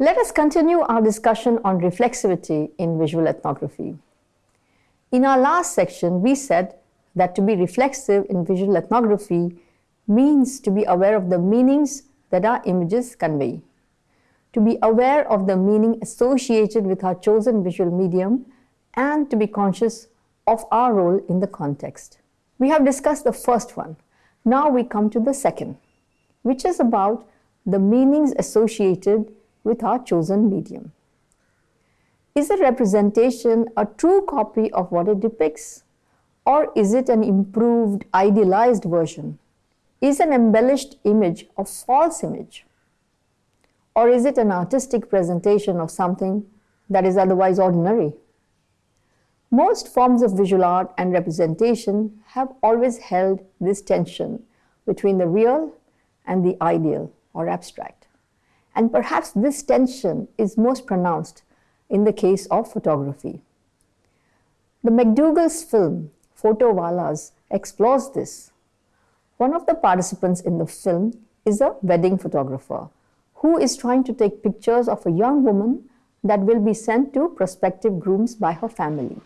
Let us continue our discussion on reflexivity in visual ethnography. In our last section, we said that to be reflexive in visual ethnography means to be aware of the meanings that our images convey, to be aware of the meaning associated with our chosen visual medium, and to be conscious of our role in the context. We have discussed the first one. Now we come to the second, which is about the meanings associated with our chosen medium. Is a representation a true copy of what it depicts? Or is it an improved, idealized version? Is an embellished image a false image? Or is it an artistic presentation of something that is otherwise ordinary? Most forms of visual art and representation have always held this tension between the real and the ideal or abstract. And perhaps this tension is most pronounced in the case of photography. The MacDougall's film, Photo Wallahs, explores this. One of the participants in the film is a wedding photographer who is trying to take pictures of a young woman that will be sent to prospective grooms by her family.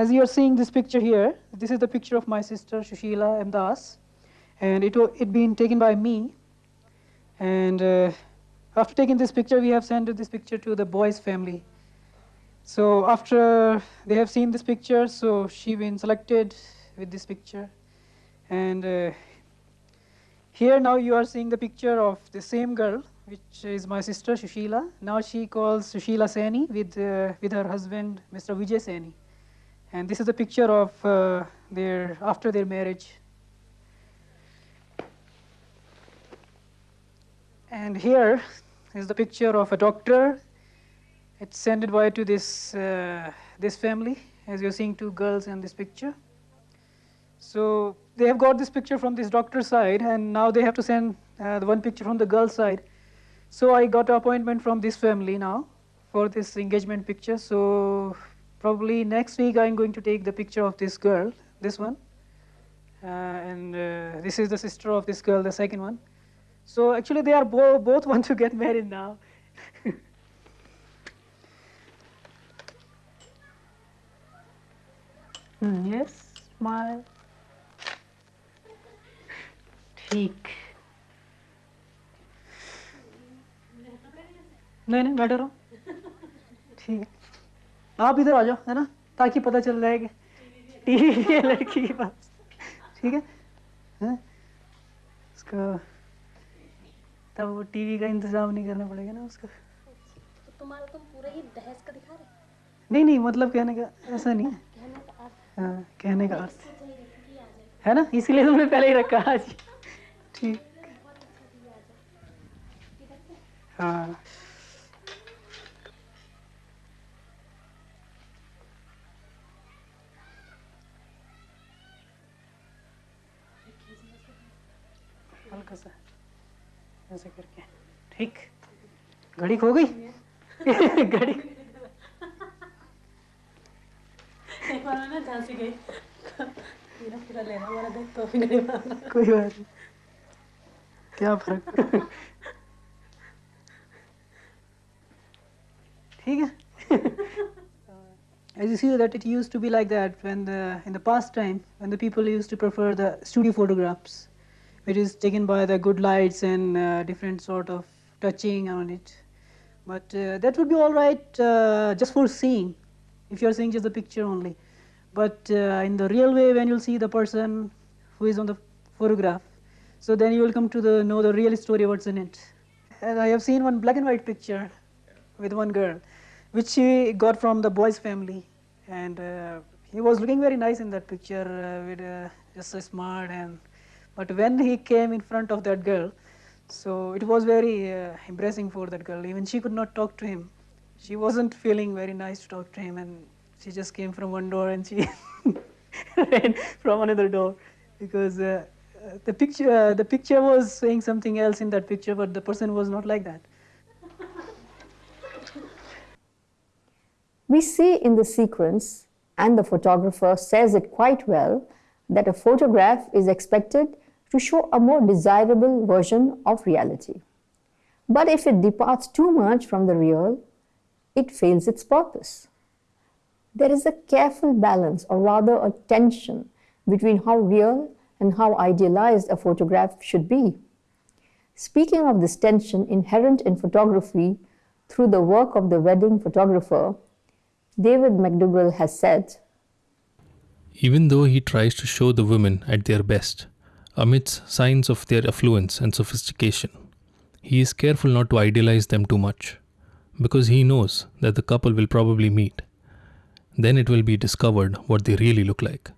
As you are seeing this picture here, this is the picture of my sister Shushila Amdas, and it it been taken by me. And uh, after taking this picture, we have sent this picture to the boy's family. So after they have seen this picture, so she been selected with this picture, and uh, here now you are seeing the picture of the same girl, which is my sister Shushila. Now she calls Shushila Sani with uh, with her husband, Mr. Vijay Sani. And this is a picture of uh, their after their marriage. And here is the picture of a doctor. It's sent by to this uh, this family, as you're seeing two girls in this picture. So they have got this picture from this doctor's side, and now they have to send uh, the one picture from the girl's side. So I got an appointment from this family now for this engagement picture. So Probably next week I'm going to take the picture of this girl, this one. Uh, and uh, this is the sister of this girl, the second one. So actually they are bo both want to get married now. mm, yes, smile. ठीक नहीं नहीं बैठे रहो ठीक है आप इधर आ जाओ है ना? ताकि पता चल जाए कि टीवी है लड़की के पास। ठीक है? हैं? उसका तब वो टीवी का इंतज़ाम नहीं करना पड़ेगा ना उसका। तो तुम्हारा तुम पूरा ही दहेज का दिखा रहे नहीं नहीं मतलब कहने का ऐसा नहीं है। हाँ कहने का अर्थ। है ना? इसीलिए तुमने पहले ही रखा आज। ठीक। हाँ। हल्का ऐसे करके ठीक घड़ी खो गई घड़ी एक बार ना झांसी गई पूरा पूरा लेना वाला देख तो भी मारा कोई बात नहीं क्या फ़र्क ठीक है As you see that it used to be like that when the in the past time when the people used to prefer the studio photographs it is taken by the good lights and uh, different sort of touching on it. But uh, that would be all right uh, just for seeing, if you are seeing just the picture only. But uh, in the real way, when you'll see the person who is on the photograph, so then you will come to the, know the real story what's in it. And I have seen one black and white picture with one girl, which she got from the boy's family. And uh, he was looking very nice in that picture uh, with just so smart and but when he came in front of that girl, so it was very uh, embarrassing for that girl. Even she could not talk to him. She wasn't feeling very nice to talk to him, and she just came from one door and she ran from another door because uh, the picture uh, the picture was saying something else in that picture, but the person was not like that. We see in the sequence, and the photographer says it quite well, that a photograph is expected to show a more desirable version of reality. But if it departs too much from the real, it fails its purpose. There is a careful balance, or rather a tension, between how real and how idealized a photograph should be. Speaking of this tension inherent in photography through the work of the wedding photographer, David MacDougall has said Even though he tries to show the women at their best, amidst signs of their affluence and sophistication, he is careful not to idealize them too much, because he knows that the couple will probably meet. Then it will be discovered what they really look like.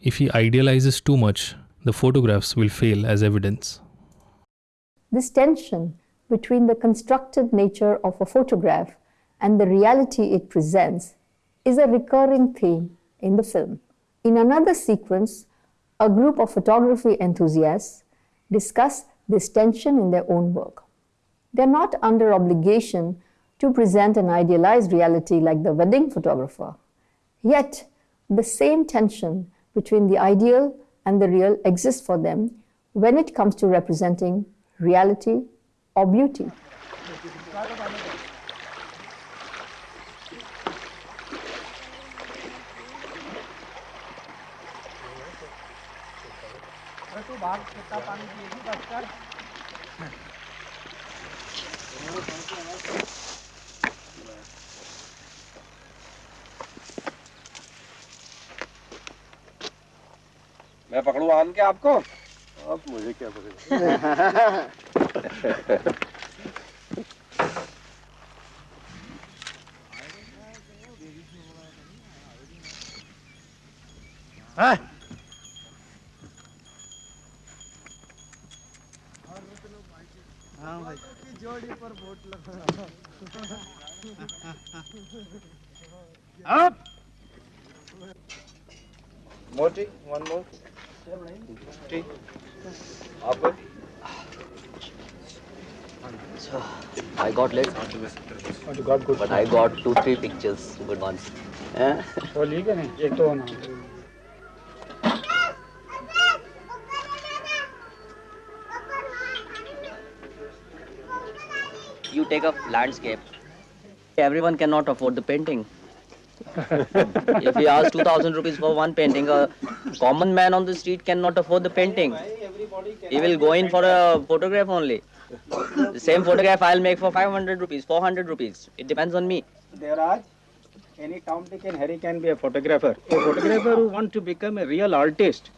If he idealizes too much, the photographs will fail as evidence. This tension between the constructed nature of a photograph and the reality it presents is a recurring theme in the film. In another sequence, a group of photography enthusiasts discuss this tension in their own work. They're not under obligation to present an idealized reality like the wedding photographer. Yet, the same tension between the ideal and the real exists for them when it comes to representing reality or beauty. तो बाहर कितना पानी पिएगी बस कर। मैं पकड़ू आन के आपको? आप मुझे क्या पकड़े? हाँ। पता मोटी वन मोर टी आप So I got late, but I got two, three pictures, good ones. Eh? वो लीक है ना एक तो होना You take a landscape. Everyone cannot afford the painting. if he asks 2000 rupees for one painting, a common man on the street cannot afford the painting. He will go in for a photograph only. The same photograph I'll make for 500 rupees, 400 rupees. It depends on me. There are any Tom, Dick and Harry can be a photographer. A photographer who want to become a real artist,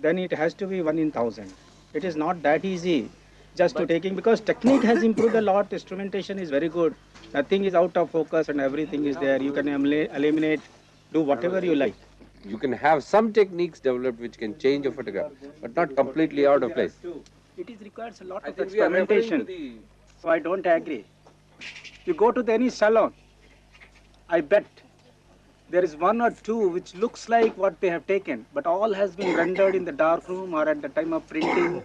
then it has to be one in thousand. It is not that easy just to taking because technique has improved a lot. Instrumentation is very good. Nothing is out of focus and everything is there. You can eliminate, do whatever you like. You can have some techniques developed which can change a photograph, but not completely out of place. It is requires a lot I of think we are referring to experimentation. the So I don't agree. You go to the, any salon, I bet there is one or two which looks like what they have taken, but all has been rendered in the dark room or at the time of printing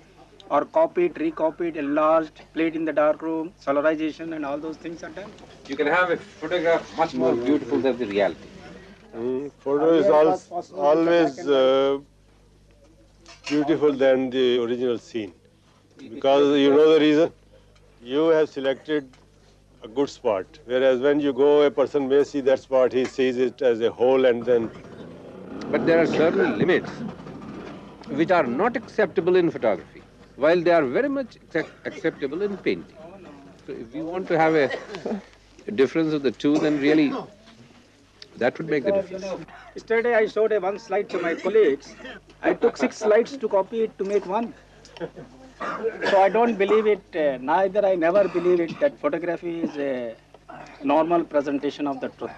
or copied, recopied, enlarged, played in the dark room, solarization and all those things are done. You can have a photograph much more beautiful than the reality. Mm, photo is al- always uh, beautiful than the original scene. Because you know the reason? You have selected a good spot. Whereas when you go a person may see that spot he sees it as a whole and then But there are certain limits which are not acceptable in photography, while they are very much acceptable in painting. So if we want to have a, a difference of the two, then really that would make the difference. Yesterday I showed a one slide to my colleagues. I took six slides to copy it to make one. So I don't believe it, uh, neither I never believe it that photography is a normal presentation of the truth.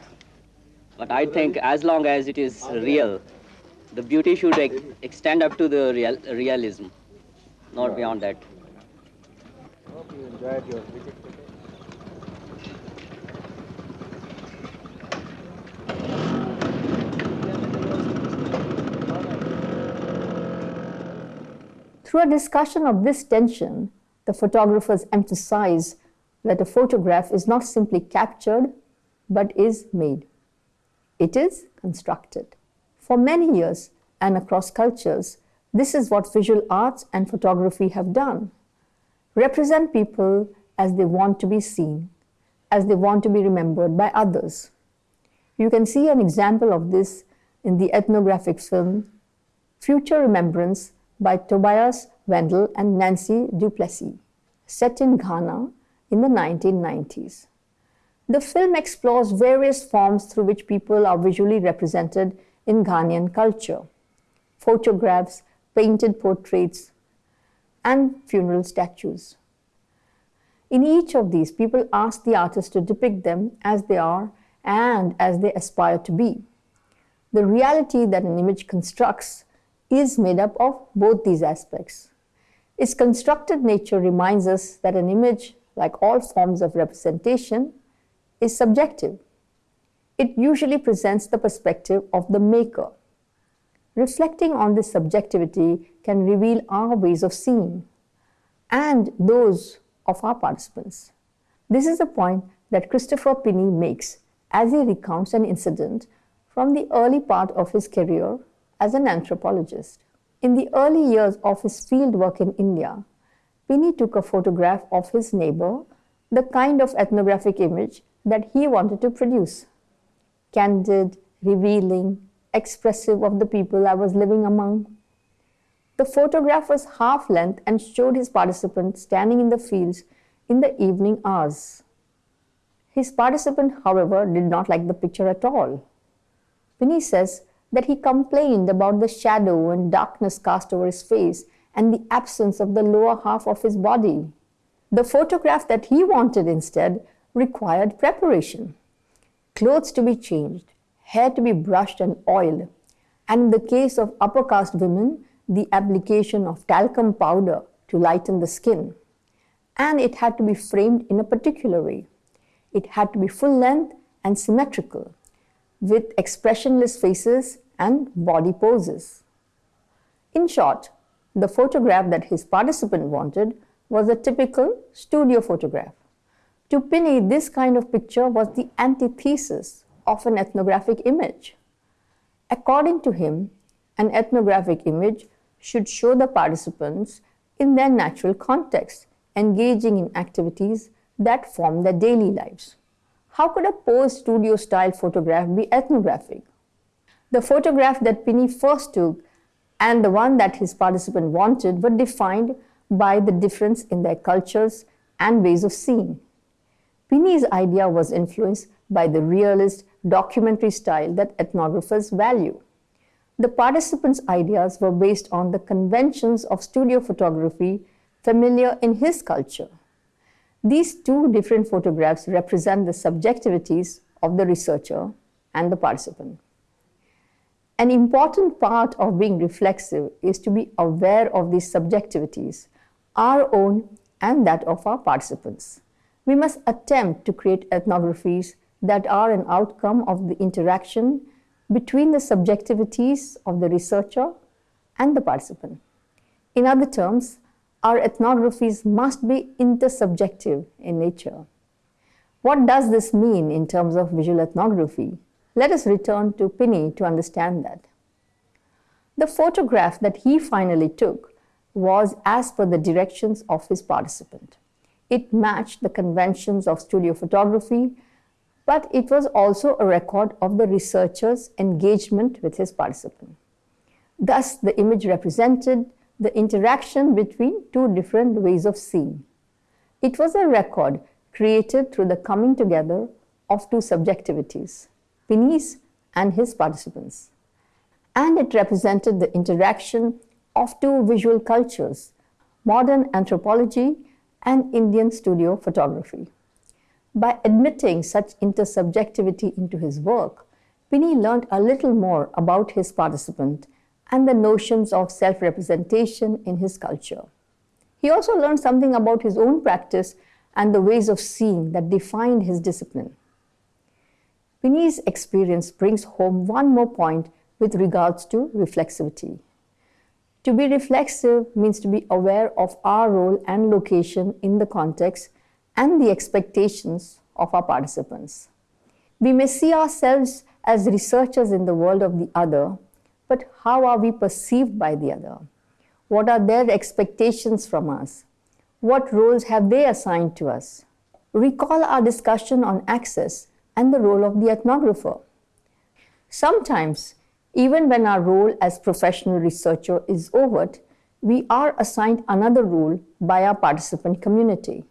But I think as long as it is real, the beauty should ex- extend up to the real, realism, not beyond that. Hope you enjoyed your visit today. Through a discussion of this tension, the photographers emphasize that a photograph is not simply captured, but is made. It is constructed. For many years and across cultures, this is what visual arts and photography have done. Represent people as they want to be seen, as they want to be remembered by others. You can see an example of this in the ethnographic film Future Remembrance by Tobias Wendl and Nancy du Plessis, set in Ghana in the 1990s. The film explores various forms through which people are visually represented in Ghanaian culture photographs, painted portraits, and funeral statues. In each of these, people ask the artist to depict them as they are and as they aspire to be. The reality that an image constructs is made up of both these aspects. Its constructed nature reminds us that an image, like all forms of representation, is subjective. It usually presents the perspective of the maker. Reflecting on this subjectivity can reveal our ways of seeing and those of our participants. This is a point that Christopher Pinney makes as he recounts an incident from the early part of his career as an anthropologist. In the early years of his field work in India, Pinney took a photograph of his neighbor, the kind of ethnographic image that he wanted to produce. Candid, revealing, expressive of the people I was living among. The photograph was half length and showed his participant standing in the fields in the evening hours. His participant, however, did not like the picture at all. Pinney says that he complained about the shadow and darkness cast over his face and the absence of the lower half of his body. The photograph that he wanted instead required preparation. Clothes to be changed, hair to be brushed and oiled, and in the case of upper caste women, the application of talcum powder to lighten the skin. And it had to be framed in a particular way. It had to be full length and symmetrical, with expressionless faces and body poses. In short, the photograph that his participant wanted was a typical studio photograph. To Pinney, this kind of picture was the antithesis of an ethnographic image. According to him, an ethnographic image should show the participants in their natural context, engaging in activities that form their daily lives. How could a posed studio style photograph be ethnographic? The photograph that Pinney first took and the one that his participant wanted were defined by the difference in their cultures and ways of seeing. Pinney's idea was influenced by the realist documentary style that ethnographers value. The participants' ideas were based on the conventions of studio photography familiar in his culture. These two different photographs represent the subjectivities of the researcher and the participant. An important part of being reflexive is to be aware of these subjectivities, our own and that of our participants. We must attempt to create ethnographies that are an outcome of the interaction between the subjectivities of the researcher and the participant. In other terms, our ethnographies must be intersubjective in nature. What does this mean in terms of visual ethnography? Let us return to Pinney to understand that. The photograph that he finally took was as per the directions of his participant. It matched the conventions of studio photography but it was also a record of the researcher's engagement with his participant. Thus, the image represented the interaction between two different ways of seeing. It was a record created through the coming together of two subjectivities, Pinney's and his participants. And it represented the interaction of two visual cultures, modern anthropology and Indian studio photography. By admitting such intersubjectivity into his work, Pinney learned a little more about his participant and the notions of self-representation in his culture. He also learned something about his own practice and the ways of seeing that defined his discipline. Pinney's experience brings home one more point with regards to reflexivity. To be reflexive means to be aware of our role and location in the context and the expectations of our participants. We may see ourselves as researchers in the world of the other, but how are we perceived by the other? What are their expectations from us? What roles have they assigned to us? Recall our discussion on access and the role of the ethnographer. Sometimes, even when our role as professional researcher is overt, we are assigned another role by our participant community.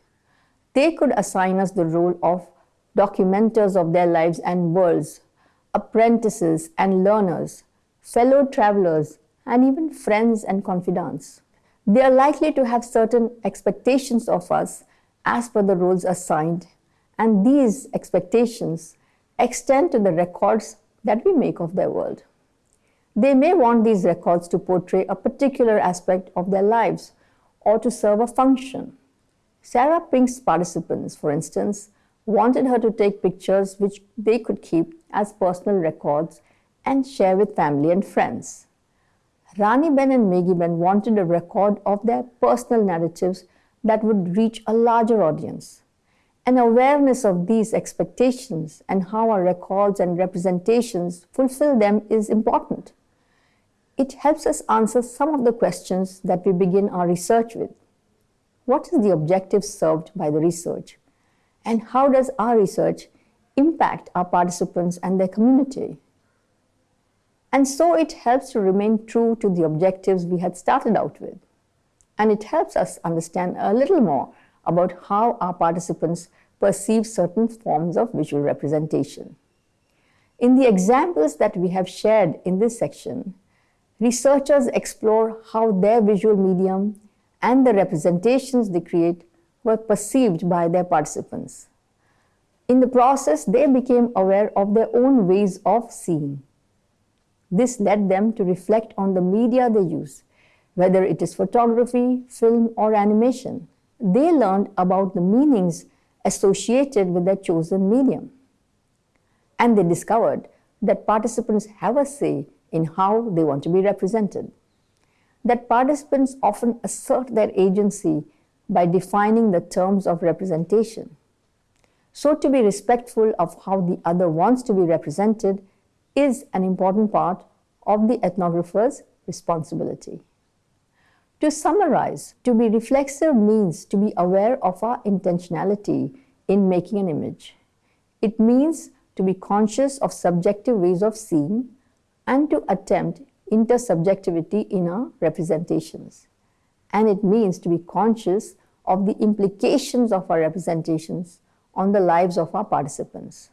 They could assign us the role of documenters of their lives and worlds, apprentices and learners, fellow travelers, and even friends and confidants. They are likely to have certain expectations of us as per the roles assigned, and these expectations extend to the records that we make of their world. They may want these records to portray a particular aspect of their lives or to serve a function. Sarah Pink's participants, for instance, wanted her to take pictures which they could keep as personal records and share with family and friends. Rani Ben and Meghi Ben wanted a record of their personal narratives that would reach a larger audience. An awareness of these expectations and how our records and representations fulfill them is important. It helps us answer some of the questions that we begin our research with. What is the objective served by the research? And how does our research impact our participants and their community? And so it helps to remain true to the objectives we had started out with. And it helps us understand a little more about how our participants perceive certain forms of visual representation. In the examples that we have shared in this section, researchers explore how their visual medium and the representations they create were perceived by their participants. In the process, they became aware of their own ways of seeing. This led them to reflect on the media they use, whether it is photography, film, or animation. They learned about the meanings associated with their chosen medium. And they discovered that participants have a say in how they want to be represented. That participants often assert their agency by defining the terms of representation. So, to be respectful of how the other wants to be represented is an important part of the ethnographer's responsibility. To summarize, to be reflexive means to be aware of our intentionality in making an image. It means to be conscious of subjective ways of seeing and to attempt intersubjectivity in our representations. And it means to be conscious of the implications of our representations on the lives of our participants.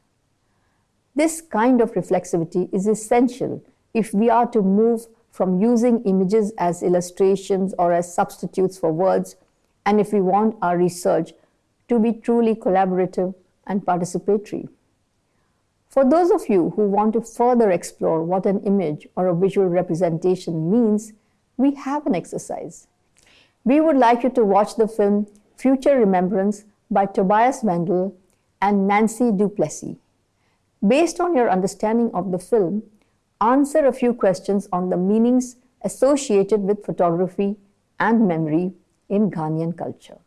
This kind of reflexivity is essential if we are to move from using images as illustrations or as substitutes for words, and if we want our research to be truly collaborative and participatory. For those of you who want to further explore what an image or a visual representation means, we have an exercise. We would like you to watch the film Future Remembrance by Tobias Wendl and Nancy du Plessis. Based on your understanding of the film, answer a few questions on the meanings associated with photography and memory in Ghanaian culture.